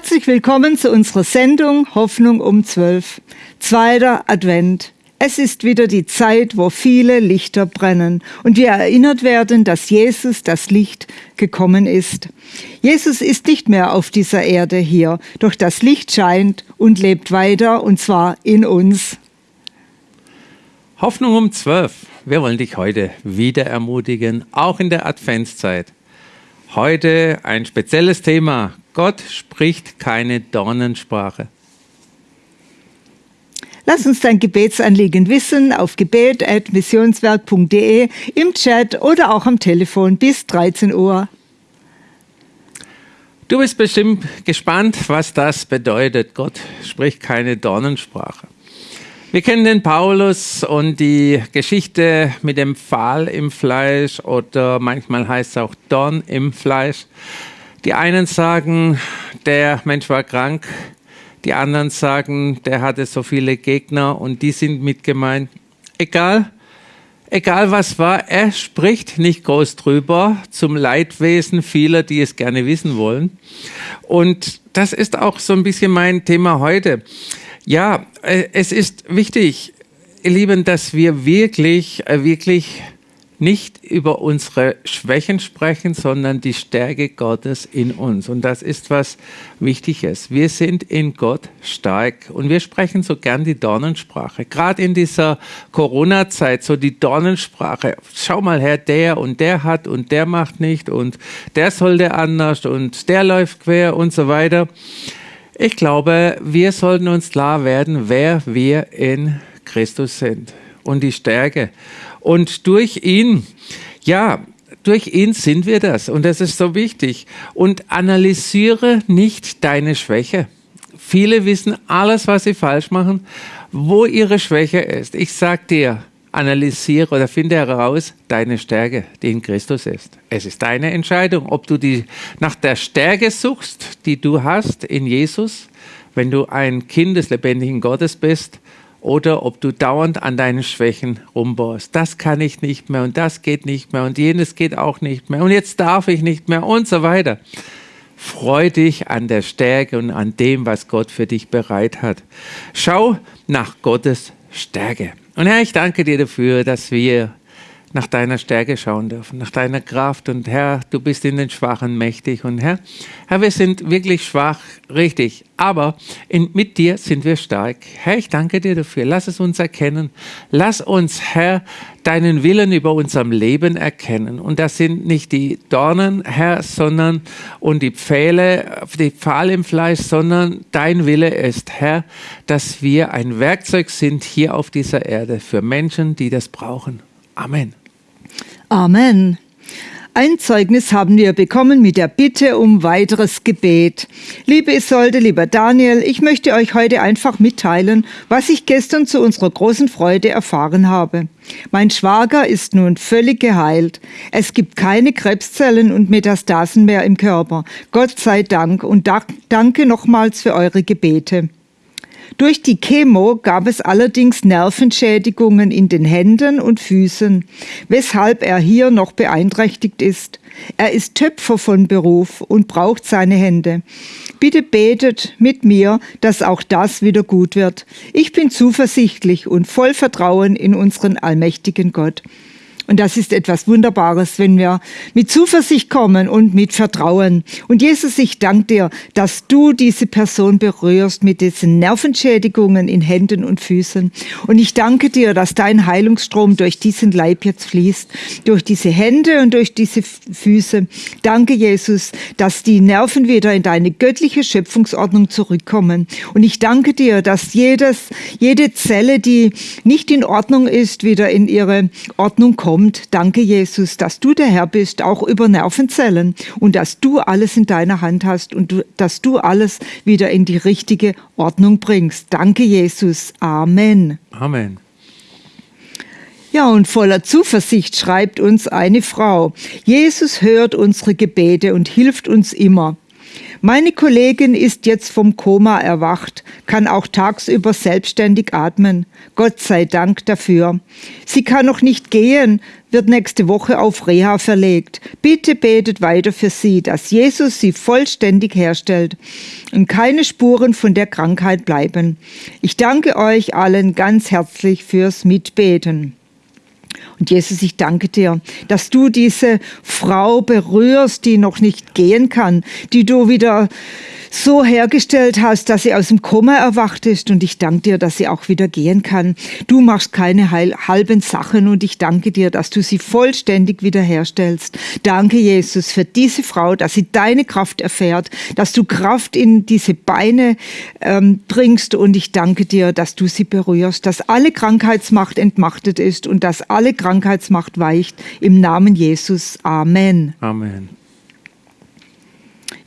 Herzlich willkommen zu unserer Sendung Hoffnung um 12. Zweiter Advent. Es ist wieder die Zeit, wo viele Lichter brennen und wir erinnert werden, dass Jesus das Licht gekommen ist. Jesus ist nicht mehr auf dieser Erde hier, doch das Licht scheint und lebt weiter und zwar in uns. Hoffnung um 12. Wir wollen dich heute wieder ermutigen, auch in der Adventszeit. Heute ein spezielles Thema. Gott spricht keine Dornensprache. Lass uns dein Gebetsanliegen wissen auf gebet.missionswerk.de im Chat oder auch am Telefon bis 13 Uhr. Du bist bestimmt gespannt, was das bedeutet. Gott spricht keine Dornensprache. Wir kennen den Paulus und die Geschichte mit dem Pfahl im Fleisch oder manchmal heißt es auch Dorn im Fleisch. Die einen sagen, der Mensch war krank, die anderen sagen, der hatte so viele Gegner und die sind mit gemeint. Egal, egal was war, er spricht nicht groß drüber zum Leidwesen vieler, die es gerne wissen wollen. Und das ist auch so ein bisschen mein Thema heute. Ja, äh, es ist wichtig, ihr Lieben, dass wir wirklich, äh, wirklich nicht über unsere Schwächen sprechen, sondern die Stärke Gottes in uns. Und das ist was Wichtiges. Wir sind in Gott stark und wir sprechen so gern die Dornensprache. Gerade in dieser Corona-Zeit, so die Dornensprache. Schau mal her, der und der hat und der macht nicht und der sollte anders und der läuft quer und so weiter. Ich glaube, wir sollten uns klar werden, wer wir in Christus sind und die Stärke. Und durch ihn, ja, durch ihn sind wir das und das ist so wichtig. Und analysiere nicht deine Schwäche. Viele wissen alles, was sie falsch machen, wo ihre Schwäche ist. Ich sag dir, analysiere oder finde heraus deine Stärke, die in Christus ist. Es ist deine Entscheidung, ob du die, nach der Stärke suchst, die du hast in Jesus, wenn du ein Kind des lebendigen Gottes bist, oder ob du dauernd an deinen Schwächen rumbohrst. Das kann ich nicht mehr und das geht nicht mehr und jenes geht auch nicht mehr und jetzt darf ich nicht mehr und so weiter. Freu dich an der Stärke und an dem, was Gott für dich bereit hat. Schau nach Gottes Stärke. Und Herr, ich danke dir dafür, dass wir nach deiner Stärke schauen dürfen, nach deiner Kraft. Und Herr, du bist in den Schwachen mächtig. Und Herr, Herr, wir sind wirklich schwach, richtig. Aber in, mit dir sind wir stark. Herr, ich danke dir dafür. Lass es uns erkennen. Lass uns, Herr, deinen Willen über unserem Leben erkennen. Und das sind nicht die Dornen, Herr, sondern und die Pfähle, die Pfahl im Fleisch, sondern dein Wille ist, Herr, dass wir ein Werkzeug sind hier auf dieser Erde für Menschen, die das brauchen. Amen. Amen. Ein Zeugnis haben wir bekommen mit der Bitte um weiteres Gebet. Liebe Isolde, lieber Daniel, ich möchte euch heute einfach mitteilen, was ich gestern zu unserer großen Freude erfahren habe. Mein Schwager ist nun völlig geheilt. Es gibt keine Krebszellen und Metastasen mehr im Körper. Gott sei Dank und danke nochmals für eure Gebete. Durch die Chemo gab es allerdings Nervenschädigungen in den Händen und Füßen, weshalb er hier noch beeinträchtigt ist. Er ist Töpfer von Beruf und braucht seine Hände. Bitte betet mit mir, dass auch das wieder gut wird. Ich bin zuversichtlich und voll Vertrauen in unseren allmächtigen Gott. Und das ist etwas Wunderbares, wenn wir mit Zuversicht kommen und mit Vertrauen. Und Jesus, ich danke dir, dass du diese Person berührst mit diesen Nervenschädigungen in Händen und Füßen. Und ich danke dir, dass dein Heilungsstrom durch diesen Leib jetzt fließt, durch diese Hände und durch diese Füße. Danke, Jesus, dass die Nerven wieder in deine göttliche Schöpfungsordnung zurückkommen. Und ich danke dir, dass jedes, jede Zelle, die nicht in Ordnung ist, wieder in ihre Ordnung kommt kommt. Danke, Jesus, dass du der Herr bist, auch über Nervenzellen und dass du alles in deiner Hand hast und du, dass du alles wieder in die richtige Ordnung bringst. Danke, Jesus. Amen. Amen. Ja, und voller Zuversicht schreibt uns eine Frau, Jesus hört unsere Gebete und hilft uns immer. Meine Kollegin ist jetzt vom Koma erwacht, kann auch tagsüber selbstständig atmen. Gott sei Dank dafür. Sie kann noch nicht gehen, wird nächste Woche auf Reha verlegt. Bitte betet weiter für sie, dass Jesus sie vollständig herstellt und keine Spuren von der Krankheit bleiben. Ich danke euch allen ganz herzlich fürs Mitbeten. Und Jesus, ich danke dir, dass du diese Frau berührst, die noch nicht gehen kann, die du wieder so hergestellt hast, dass sie aus dem Koma erwacht ist. Und ich danke dir, dass sie auch wieder gehen kann. Du machst keine halben Sachen und ich danke dir, dass du sie vollständig wiederherstellst. Danke, Jesus, für diese Frau, dass sie deine Kraft erfährt, dass du Kraft in diese Beine ähm, bringst. Und ich danke dir, dass du sie berührst, dass alle Krankheitsmacht entmachtet ist und dass alle Krankheitsmacht weicht. Im Namen Jesus. Amen. Amen.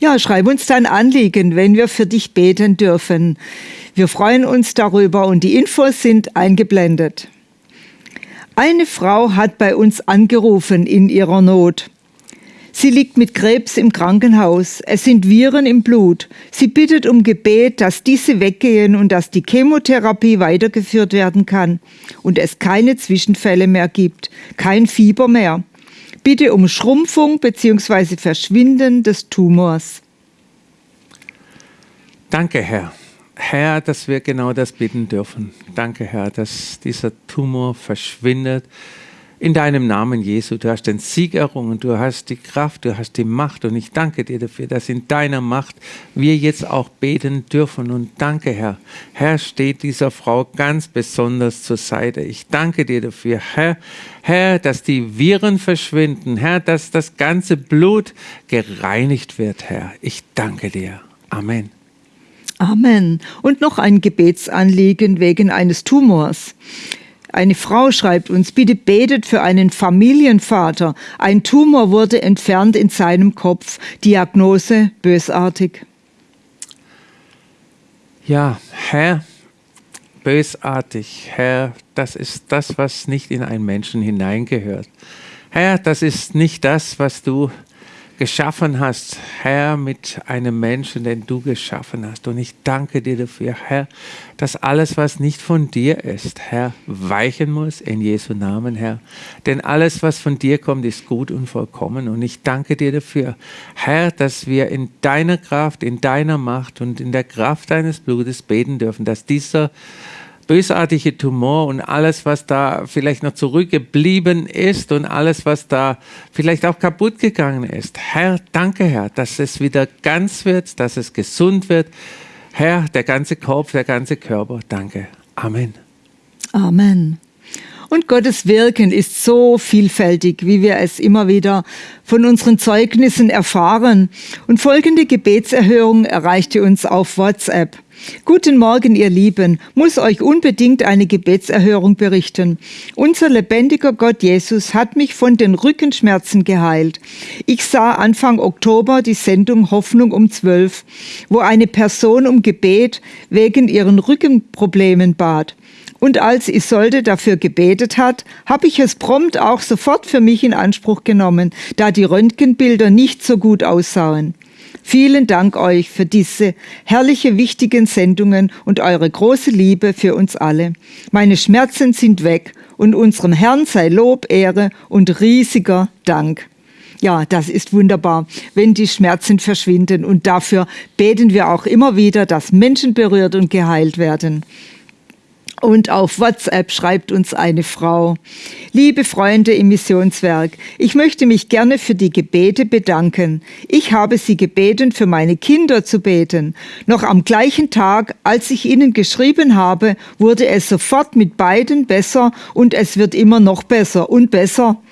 Ja, schreib uns dein Anliegen, wenn wir für dich beten dürfen. Wir freuen uns darüber und die Infos sind eingeblendet. Eine Frau hat bei uns angerufen in ihrer Not. Sie liegt mit Krebs im Krankenhaus. Es sind Viren im Blut. Sie bittet um Gebet, dass diese weggehen und dass die Chemotherapie weitergeführt werden kann und es keine Zwischenfälle mehr gibt, kein Fieber mehr bitte um Schrumpfung bzw. Verschwinden des Tumors. Danke, Herr. Herr, dass wir genau das bitten dürfen. Danke, Herr, dass dieser Tumor verschwindet in deinem Namen, Jesu. Du hast den Sieg errungen, du hast die Kraft, du hast die Macht und ich danke dir dafür, dass in deiner Macht wir jetzt auch beten dürfen. Und danke, Herr. Herr, steht dieser Frau ganz besonders zur Seite. Ich danke dir dafür, Herr, Herr, dass die Viren verschwinden, Herr, dass das ganze Blut gereinigt wird, Herr. Ich danke dir. Amen. Amen. Und noch ein Gebetsanliegen wegen eines Tumors. Eine Frau schreibt uns, bitte betet für einen Familienvater. Ein Tumor wurde entfernt in seinem Kopf. Diagnose bösartig. Ja, Herr, bösartig, Herr, das ist das, was nicht in einen Menschen hineingehört. Herr, das ist nicht das, was du geschaffen hast, Herr, mit einem Menschen, den du geschaffen hast. Und ich danke dir dafür, Herr, dass alles, was nicht von dir ist, Herr, weichen muss in Jesu Namen, Herr. Denn alles, was von dir kommt, ist gut und vollkommen. Und ich danke dir dafür, Herr, dass wir in deiner Kraft, in deiner Macht und in der Kraft deines Blutes beten dürfen, dass dieser bösartige Tumor und alles, was da vielleicht noch zurückgeblieben ist und alles, was da vielleicht auch kaputt gegangen ist. Herr, danke, Herr, dass es wieder ganz wird, dass es gesund wird. Herr, der ganze Kopf, der ganze Körper, danke. Amen. Amen. Und Gottes Wirken ist so vielfältig, wie wir es immer wieder von unseren Zeugnissen erfahren. Und folgende Gebetserhörung erreichte uns auf WhatsApp. Guten Morgen, ihr Lieben, muss euch unbedingt eine Gebetserhörung berichten. Unser lebendiger Gott Jesus hat mich von den Rückenschmerzen geheilt. Ich sah Anfang Oktober die Sendung Hoffnung um zwölf, wo eine Person um Gebet wegen ihren Rückenproblemen bat. Und als Isolde dafür gebetet hat, habe ich es prompt auch sofort für mich in Anspruch genommen, da die Röntgenbilder nicht so gut aussahen. Vielen Dank euch für diese herrliche, wichtigen Sendungen und eure große Liebe für uns alle. Meine Schmerzen sind weg und unserem Herrn sei Lob, Ehre und riesiger Dank. Ja, das ist wunderbar, wenn die Schmerzen verschwinden und dafür beten wir auch immer wieder, dass Menschen berührt und geheilt werden. Und auf WhatsApp schreibt uns eine Frau, liebe Freunde im Missionswerk, ich möchte mich gerne für die Gebete bedanken. Ich habe Sie gebeten, für meine Kinder zu beten. Noch am gleichen Tag, als ich Ihnen geschrieben habe, wurde es sofort mit beiden besser und es wird immer noch besser und besser.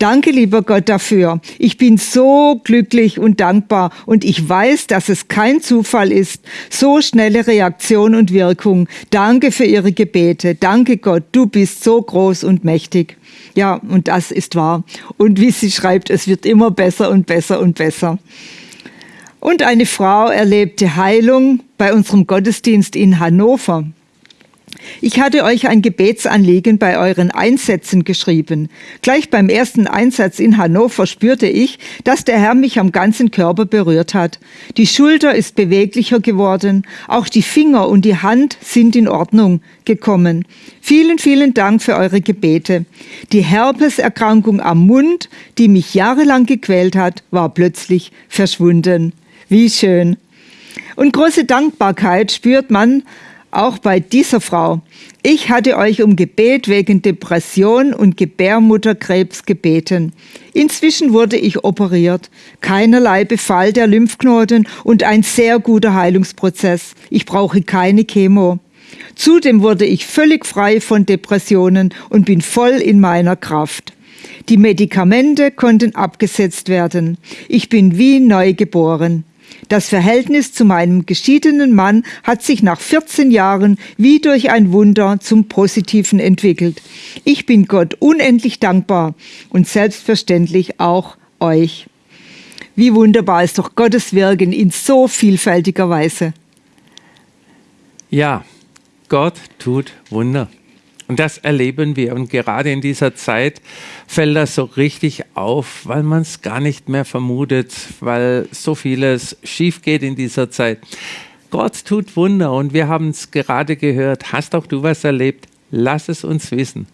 Danke, lieber Gott, dafür. Ich bin so glücklich und dankbar und ich weiß, dass es kein Zufall ist. So schnelle Reaktion und Wirkung. Danke für Ihre Gebete. Danke, Gott, du bist so groß und mächtig. Ja, und das ist wahr. Und wie sie schreibt, es wird immer besser und besser und besser. Und eine Frau erlebte Heilung bei unserem Gottesdienst in Hannover. Ich hatte euch ein Gebetsanliegen bei euren Einsätzen geschrieben. Gleich beim ersten Einsatz in Hannover spürte ich, dass der Herr mich am ganzen Körper berührt hat. Die Schulter ist beweglicher geworden, auch die Finger und die Hand sind in Ordnung gekommen. Vielen, vielen Dank für eure Gebete. Die Herpeserkrankung am Mund, die mich jahrelang gequält hat, war plötzlich verschwunden. Wie schön. Und große Dankbarkeit spürt man, auch bei dieser Frau. Ich hatte euch um Gebet wegen Depression und Gebärmutterkrebs gebeten. Inzwischen wurde ich operiert. Keinerlei Befall der Lymphknoten und ein sehr guter Heilungsprozess. Ich brauche keine Chemo. Zudem wurde ich völlig frei von Depressionen und bin voll in meiner Kraft. Die Medikamente konnten abgesetzt werden. Ich bin wie neu geboren. Das Verhältnis zu meinem geschiedenen Mann hat sich nach 14 Jahren wie durch ein Wunder zum Positiven entwickelt. Ich bin Gott unendlich dankbar und selbstverständlich auch euch. Wie wunderbar ist doch Gottes Wirken in so vielfältiger Weise. Ja, Gott tut Wunder. Und das erleben wir. Und gerade in dieser Zeit fällt das so richtig auf, weil man es gar nicht mehr vermutet, weil so vieles schief geht in dieser Zeit. Gott tut Wunder und wir haben es gerade gehört. Hast auch du was erlebt? Lass es uns wissen.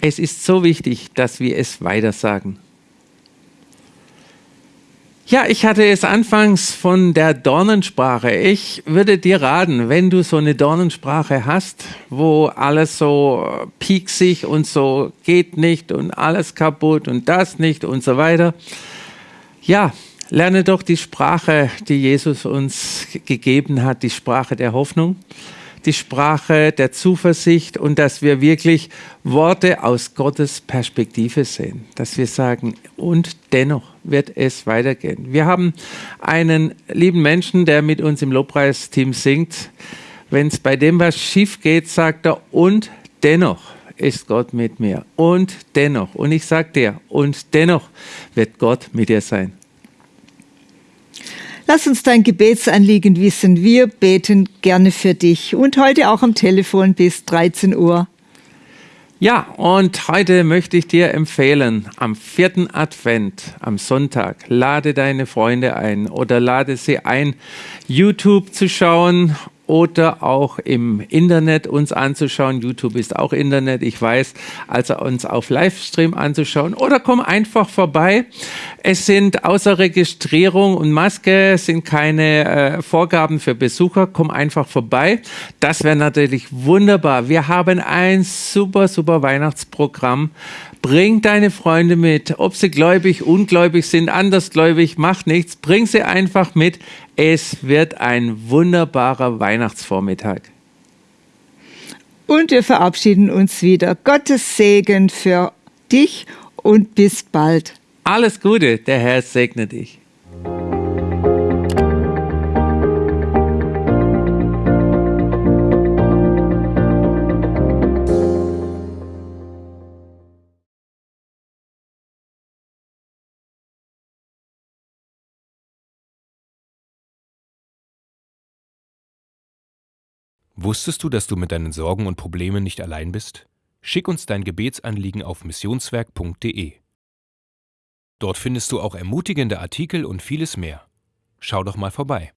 Es ist so wichtig, dass wir es weitersagen. Ja, ich hatte es anfangs von der Dornensprache. Ich würde dir raten, wenn du so eine Dornensprache hast, wo alles so pieksig und so geht nicht und alles kaputt und das nicht und so weiter. Ja, lerne doch die Sprache, die Jesus uns gegeben hat, die Sprache der Hoffnung die Sprache der Zuversicht und dass wir wirklich Worte aus Gottes Perspektive sehen. Dass wir sagen, und dennoch wird es weitergehen. Wir haben einen lieben Menschen, der mit uns im Lobpreisteam singt. Wenn es bei dem was schief geht, sagt er, und dennoch ist Gott mit mir. Und dennoch. Und ich sage dir, und dennoch wird Gott mit dir sein. Lass uns dein Gebetsanliegen wissen. Wir beten gerne für dich und heute auch am Telefon bis 13 Uhr. Ja, und heute möchte ich dir empfehlen, am vierten Advent, am Sonntag, lade deine Freunde ein oder lade sie ein, YouTube zu schauen oder auch im Internet uns anzuschauen. YouTube ist auch Internet, ich weiß, also uns auf Livestream anzuschauen oder komm einfach vorbei. Es sind außer Registrierung und Maske sind keine äh, Vorgaben für Besucher. Komm einfach vorbei. Das wäre natürlich wunderbar. Wir haben ein super, super Weihnachtsprogramm Bring deine Freunde mit, ob sie gläubig, ungläubig sind, andersgläubig, macht nichts. Bring sie einfach mit. Es wird ein wunderbarer Weihnachtsvormittag. Und wir verabschieden uns wieder. Gottes Segen für dich und bis bald. Alles Gute, der Herr segne dich. Wusstest du, dass du mit deinen Sorgen und Problemen nicht allein bist? Schick uns dein Gebetsanliegen auf missionswerk.de. Dort findest du auch ermutigende Artikel und vieles mehr. Schau doch mal vorbei.